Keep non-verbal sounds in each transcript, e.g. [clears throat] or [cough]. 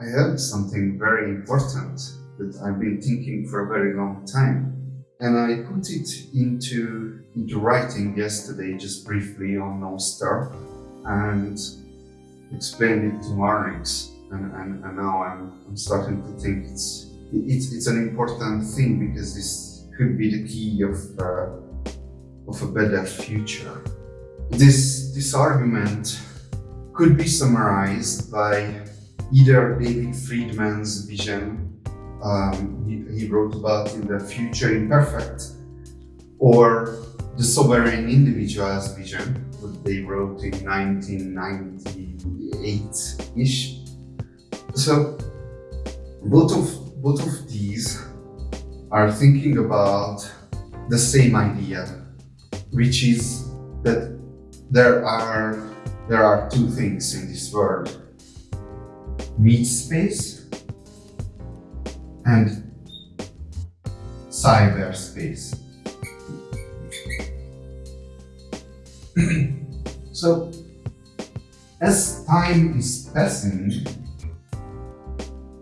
I heard something very important that I've been thinking for a very long time. And I put it into, into writing yesterday, just briefly on Nostr, and explained it to Marnix. And, and, and now I'm, I'm starting to think it's, it's, it's an important thing because this could be the key of, uh, of a better future. This, this argument could be summarized by either David Friedman's vision um, he, he, wrote about in the future imperfect or the sovereign individual's vision what they wrote in 1998-ish so both of both of these are thinking about the same idea which is that there are there are two things in this world meat space and cyberspace. [clears throat] so, as time is passing,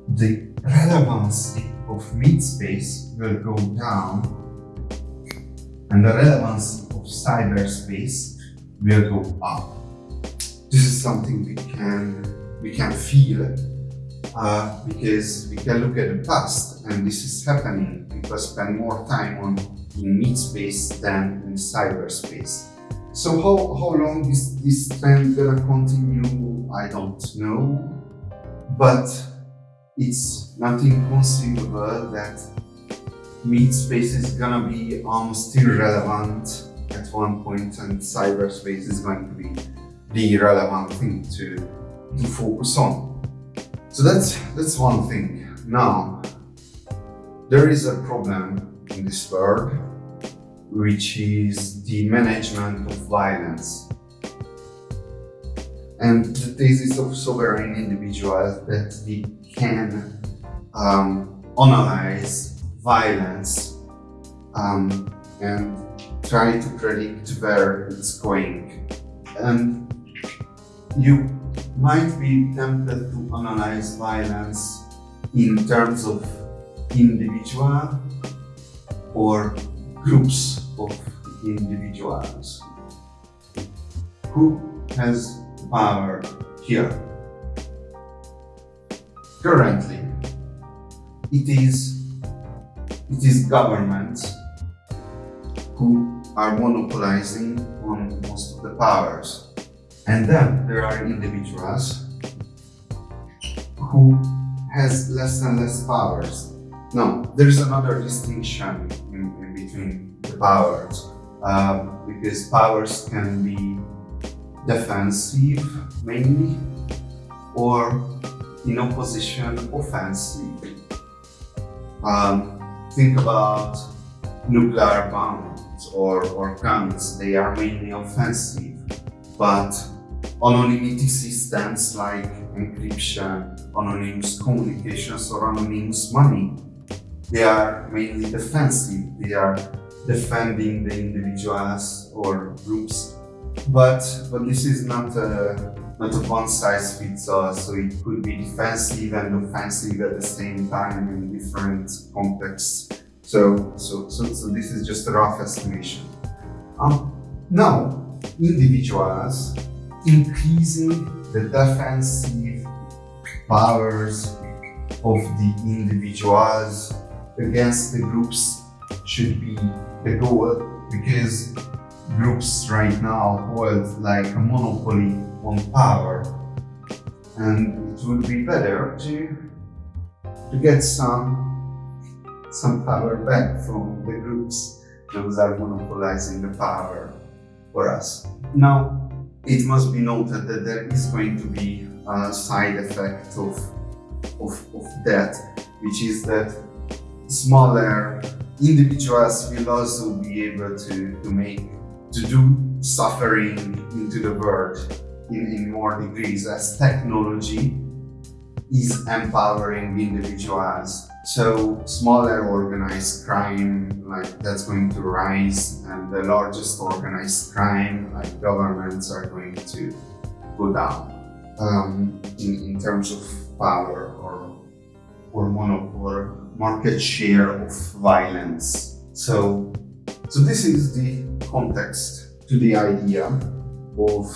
the relevancy of meat space will go down and the relevancy of cyberspace will go up. This is something we can we can feel uh, because we can look at the past and this is happening. People spend more time on in meat space than in cyberspace. So how, how long is this trend gonna continue? I don't know, but it's not inconceivable that meat space is gonna be almost irrelevant at one point and cyberspace is going to be the relevant thing to to focus on. So that's, that's one thing. Now, there is a problem in this world, which is the management of violence. And the thesis of sovereign individuals that they can um, analyze violence um, and try to predict where it's going. And you might be tempted to analyze violence in terms of individual or groups of individuals. Who has power here? Currently, it is, it is governments who are monopolizing on most of the powers. And then there are individuals who has less and less powers. Now, there is another distinction in, in between the powers, uh, because powers can be defensive mainly, or in opposition offensive. Um, think about nuclear bombs or, or guns, they are mainly offensive, but anonymity systems like encryption, anonymous communications or anonymous money. They are mainly defensive. They are defending the individuals or groups. But, but this is not a, not a one size fits all. So it could be defensive and offensive at the same time in different contexts. So, so, so, so this is just a rough estimation. Um, now, individuals increasing the defensive powers of the individuals against the groups should be the goal because groups right now hold like a monopoly on power and it would be better to to get some some power back from the groups those are monopolizing the power for us. Now it must be noted that there is going to be a side effect of, of, of that, which is that smaller individuals will also be able to, to make, to do suffering into the world in, in more degrees as technology is empowering individuals so smaller organized crime, like that's going to rise and the largest organized crime, like governments are going to go down um, in, in terms of power or or monopoly market share of violence. So so this is the context to the idea of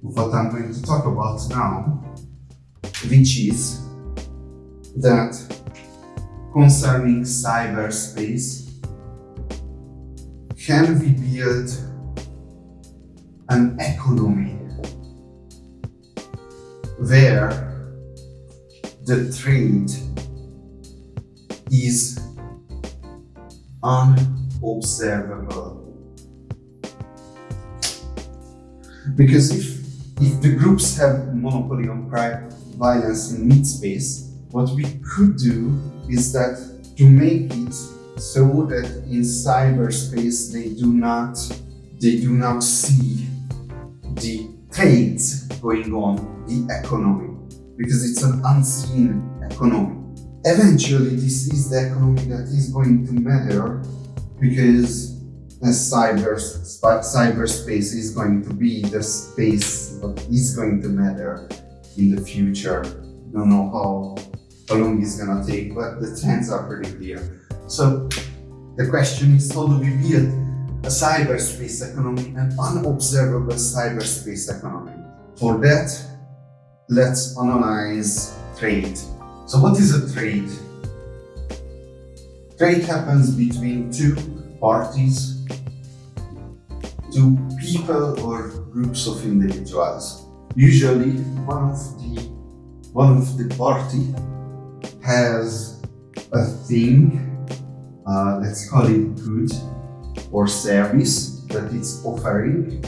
what I'm going to talk about now, which is that concerning cyberspace, can we build an economy where the trade is unobservable. Because if if the groups have monopoly on private violence in meat space, what we could do is that to make it so that in cyberspace they do not they do not see the trades going on, the economy, because it's an unseen economy. Eventually, this is the economy that is going to matter because as cyber cyberspace is going to be the space that is going to matter in the future. Don't know how, how long it's gonna take, but the trends are pretty clear. So the question is how do we build a cyberspace economy, an unobservable cyberspace economy? For that, let's analyze trade. So what is a trade? Trade happens between two parties two people or groups of individuals. Usually one of the one of the party has a thing, uh, let's call it good or service that it's offering.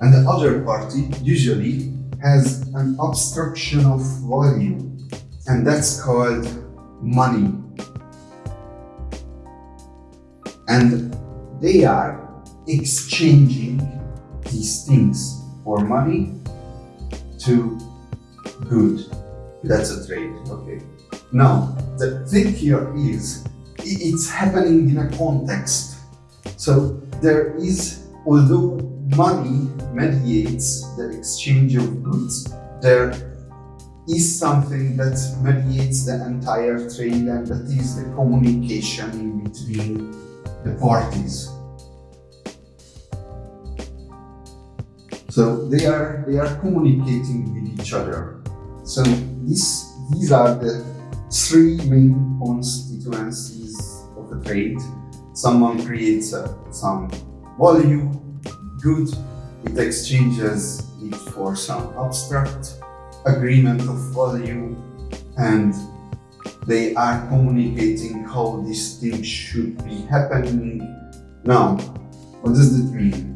And the other party usually has an obstruction of value and that's called money. And they are exchanging these things for money to good. That's a trade, okay. Now, the thing here is, it's happening in a context. So there is, although money mediates the exchange of goods, there is something that mediates the entire trade and that is the communication between the parties. So they are they are communicating with each other. So this these are the three main constituencies of a trade. Someone creates uh, some value, good, it exchanges it for some abstract agreement of value and they are communicating how this thing should be happening. Now, what does that mean?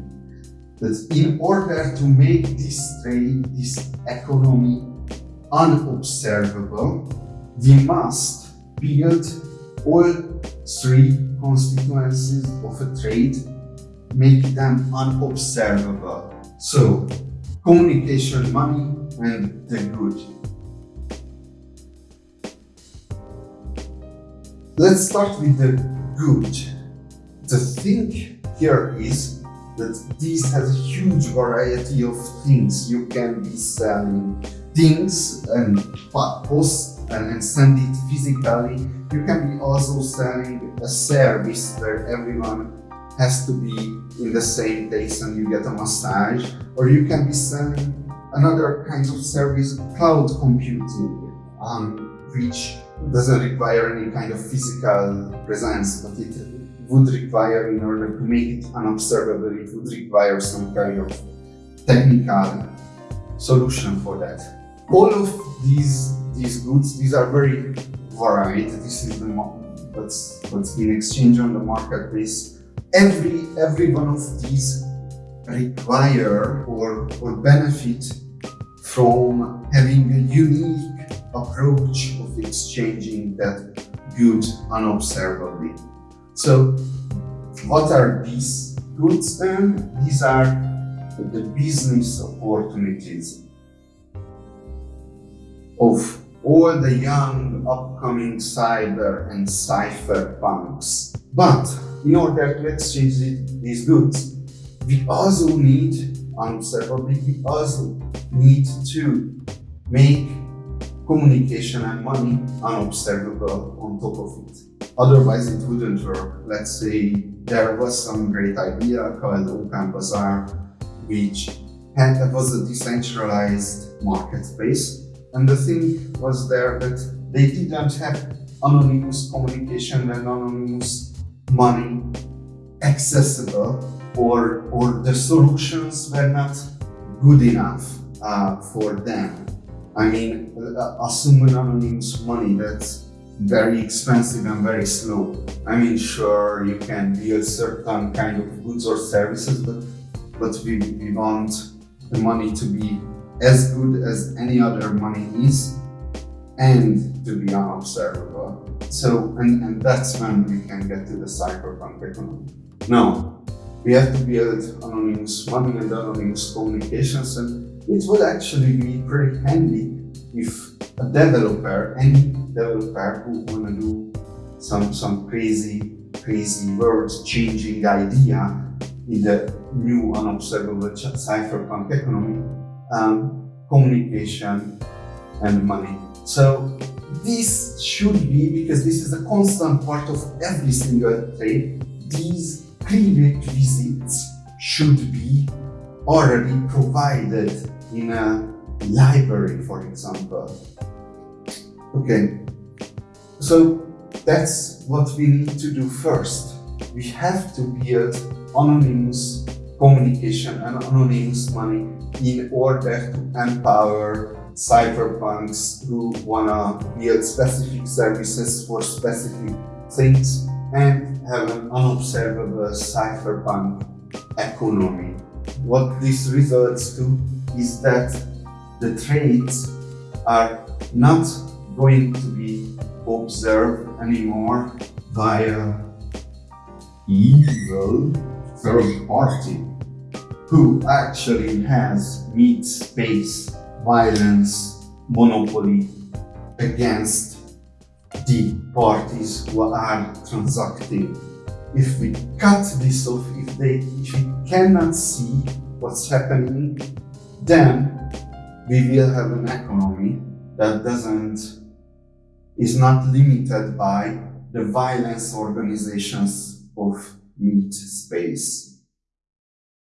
that in order to make this trade, this economy unobservable, we must build all three constituencies of a trade, make them unobservable. So, communication, money, and the good. Let's start with the good. The thing here is that this has a huge variety of things. You can be selling things and post and send it physically. You can be also selling a service where everyone has to be in the same place and you get a massage. Or you can be selling another kind of service cloud computing um, which doesn't require any kind of physical presence but it would require, in order to make it unobservable, it would require some kind of technical solution for that. All of these these goods, these are very varied. This is the what's what's been exchanged on the marketplace. Every every one of these require or or benefit from having a unique approach of exchanging that good unobservably. So what are these goods then? These are the business opportunities of all the young upcoming cyber and cypherpunks. But in order to exchange these goods, we also need, unobservably, we also need to make communication and money unobservable on top of it. Otherwise, it wouldn't work. Let's say there was some great idea called Open Bazaar, which had, was a decentralized marketplace. And the thing was there that they didn't have anonymous communication and anonymous money accessible or, or the solutions were not good enough uh, for them. I mean, assume anonymous money that's very expensive and very slow. I mean, sure, you can build certain kind of goods or services, but but we, we want the money to be as good as any other money is and to be unobservable. So, and, and that's when we can get to the cypherpunk economy. Now, we have to build anonymous money and anonymous communications, and it would actually be pretty handy if a developer, any developer who wanna do some some crazy, crazy world-changing idea in the new unobservable cypherpunk economy, um, communication and money. So this should be, because this is a constant part of every single trade, these prerequisites should be already provided in a library, for example. Okay, so that's what we need to do first. We have to build anonymous communication and anonymous money in order to empower cypherpunks who wanna build specific services for specific things and have an unobservable cypherpunk economy. What this results to is that the trades are not going to be observed anymore by a evil third party who actually has meat space violence monopoly against the parties who are transacting. If we cut this off, if they if we cannot see what's happening, then we will have an economy that doesn't is not limited by the violence organizations of meat space.